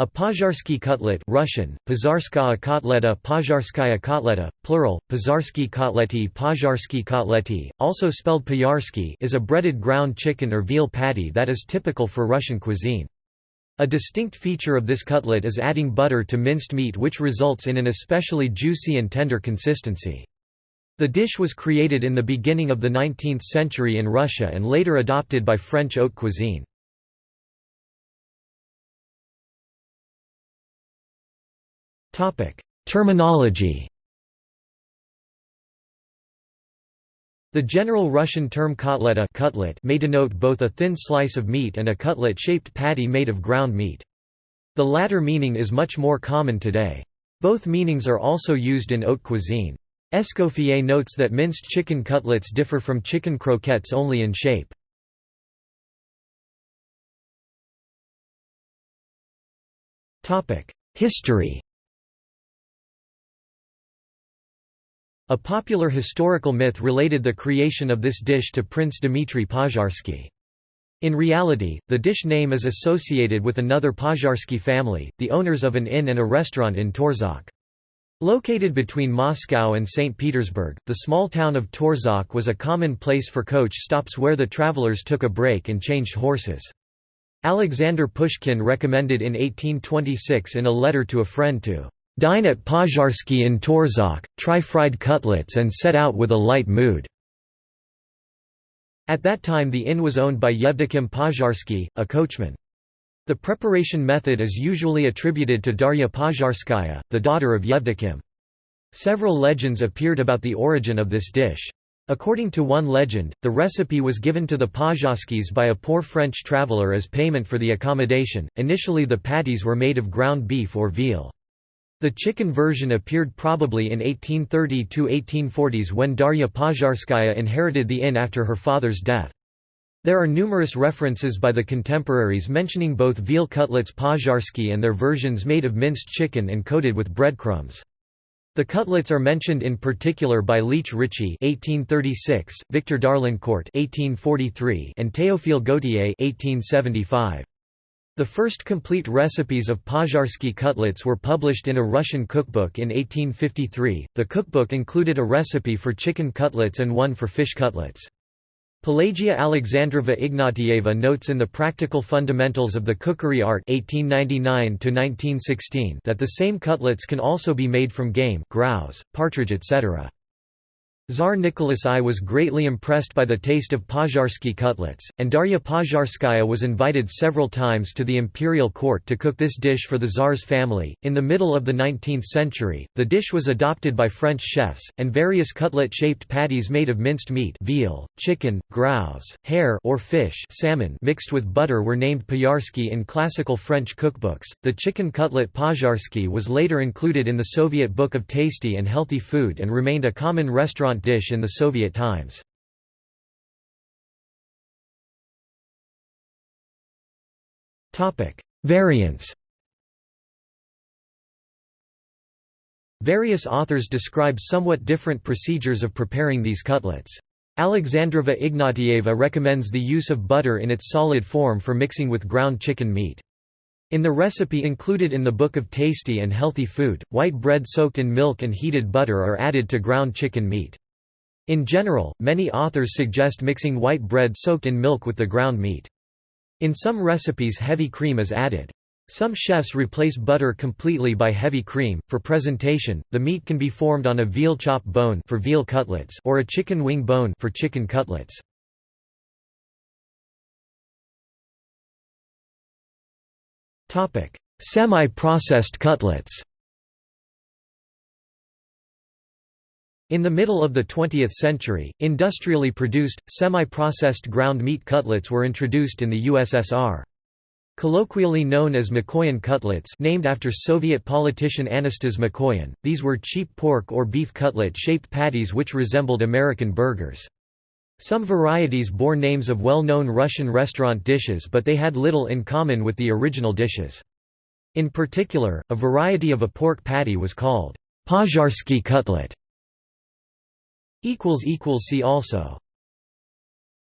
A pozharsky cutlet Russian, Pozharskaya kotleta Pozharskaya kotleta, plural, Pozarsky kotleti Pozharsky kotleti, also spelled Payarsky is a breaded ground chicken or veal patty that is typical for Russian cuisine. A distinct feature of this cutlet is adding butter to minced meat which results in an especially juicy and tender consistency. The dish was created in the beginning of the 19th century in Russia and later adopted by French haute cuisine. Topic: Terminology. The general Russian term kotleta cutlet may denote both a thin slice of meat and a cutlet-shaped patty made of ground meat. The latter meaning is much more common today. Both meanings are also used in haute cuisine. Escoffier notes that minced chicken cutlets differ from chicken croquettes only in shape. History A popular historical myth related the creation of this dish to Prince Dmitry Pozharsky. In reality, the dish name is associated with another Pozharsky family, the owners of an inn and a restaurant in Torzhok. Located between Moscow and St. Petersburg, the small town of Torzhok was a common place for coach stops where the travelers took a break and changed horses. Alexander Pushkin recommended in 1826 in a letter to a friend to Dine at Pozharsky in Torzhok, try fried cutlets and set out with a light mood." At that time the inn was owned by Yevdokim Pozharsky, a coachman. The preparation method is usually attributed to Darya Pozharskaya, the daughter of Yevdokim. Several legends appeared about the origin of this dish. According to one legend, the recipe was given to the Pozharskys by a poor French traveller as payment for the accommodation. Initially the patties were made of ground beef or veal. The chicken version appeared probably in 1830–1840s when Darya Pozharskaya inherited the inn after her father's death. There are numerous references by the contemporaries mentioning both veal cutlets Pozharsky and their versions made of minced chicken and coated with breadcrumbs. The cutlets are mentioned in particular by Leitch Ritchie (1836), Victor d'Arlincourt (1843), and Théophile Gautier (1875). The first complete recipes of Pozharsky cutlets were published in a Russian cookbook in 1853. The cookbook included a recipe for chicken cutlets and one for fish cutlets. Pelagia Alexandrova Ignatieva notes in the Practical Fundamentals of the Cookery Art 1899 that the same cutlets can also be made from game grouse, partridge etc. Tsar Nicholas I was greatly impressed by the taste of Pozharsky cutlets, and Darya Pozharskaya was invited several times to the imperial court to cook this dish for the Tsar's family. In the middle of the 19th century, the dish was adopted by French chefs, and various cutlet-shaped patties made of minced meat veal, chicken, grouse, hare or fish salmon mixed with butter were named Payarsky in classical French cookbooks. The chicken cutlet Pozharsky was later included in the Soviet Book of Tasty and Healthy Food and remained a common restaurant restaurant dish in the Soviet times. Variants Various authors describe somewhat different procedures of preparing these cutlets. Alexandrova Ignatieva recommends the use of butter in its solid form for mixing with ground chicken meat. In the recipe included in the Book of Tasty and Healthy Food, white bread soaked in milk and heated butter are added to ground chicken meat. In general, many authors suggest mixing white bread soaked in milk with the ground meat. In some recipes heavy cream is added. Some chefs replace butter completely by heavy cream. For presentation, the meat can be formed on a veal chop bone for veal cutlets or a chicken wing bone for chicken cutlets. Topic: Semi-processed cutlets. In the middle of the 20th century, industrially produced, semi-processed ground meat cutlets were introduced in the USSR. Colloquially known as Mikoyan cutlets named after Soviet politician Anastas Mikoyan, these were cheap pork or beef cutlet-shaped patties which resembled American burgers. Some varieties bore names of well-known Russian restaurant dishes but they had little in common with the original dishes. In particular, a variety of a pork patty was called Pozharsky cutlet, See also